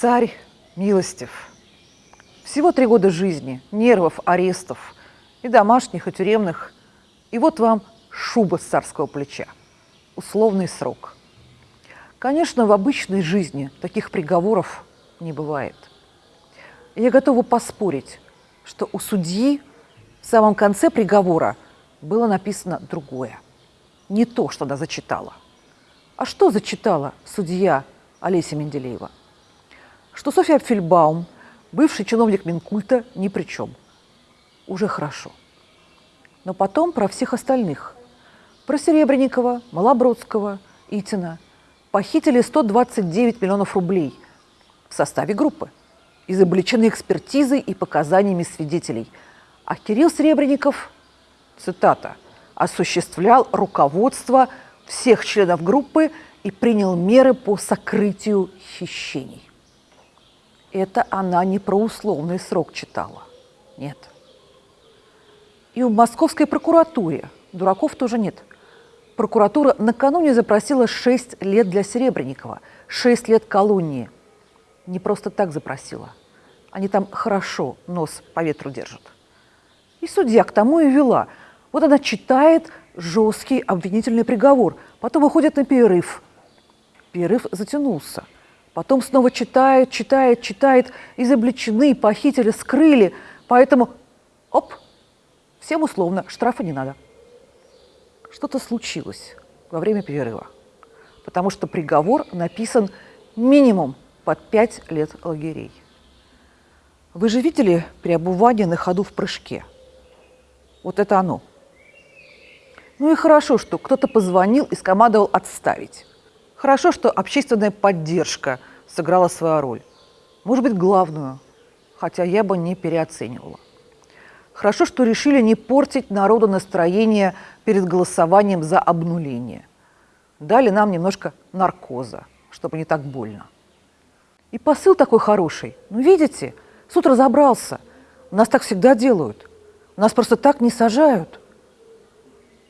Царь милостив. Всего три года жизни, нервов, арестов, и домашних, и тюремных. И вот вам шуба с царского плеча. Условный срок. Конечно, в обычной жизни таких приговоров не бывает. Я готова поспорить, что у судьи в самом конце приговора было написано другое. Не то, что она зачитала. А что зачитала судья Олеся Менделеева? Что Софья Фельбаум, бывший чиновник Минкульта, ни при чем. Уже хорошо. Но потом про всех остальных. Про Серебренникова, Малобродского, Итина. Похитили 129 миллионов рублей в составе группы. Изобличены экспертизой и показаниями свидетелей. А Кирилл Серебренников, цитата, осуществлял руководство всех членов группы и принял меры по сокрытию хищений. Это она не про условный срок читала. Нет. И в московской прокуратуре дураков тоже нет. Прокуратура накануне запросила 6 лет для Серебренникова, 6 лет колонии. Не просто так запросила. Они там хорошо нос по ветру держат. И судья к тому и вела. Вот она читает жесткий обвинительный приговор, потом выходит на перерыв. Перерыв затянулся. Потом снова читает, читает, читает, изобличены, похитили, скрыли. Поэтому, оп, всем условно, штрафа не надо. Что-то случилось во время перерыва, потому что приговор написан минимум под пять лет лагерей. Вы же видели переобувание на ходу в прыжке? Вот это оно. Ну и хорошо, что кто-то позвонил и скомандовал отставить. Хорошо, что общественная поддержка сыграла свою роль. Может быть, главную, хотя я бы не переоценивала. Хорошо, что решили не портить народу настроение перед голосованием за обнуление. Дали нам немножко наркоза, чтобы не так больно. И посыл такой хороший. Ну, видите, суд разобрался. У нас так всегда делают. У нас просто так не сажают.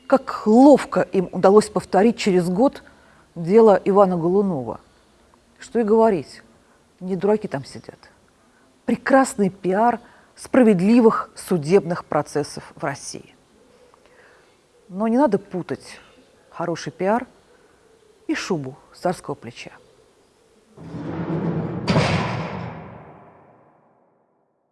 Как ловко им удалось повторить через год дело Ивана Голунова. Что и говорить, не дураки там сидят. Прекрасный пиар справедливых судебных процессов в России. Но не надо путать хороший пиар и шубу царского плеча.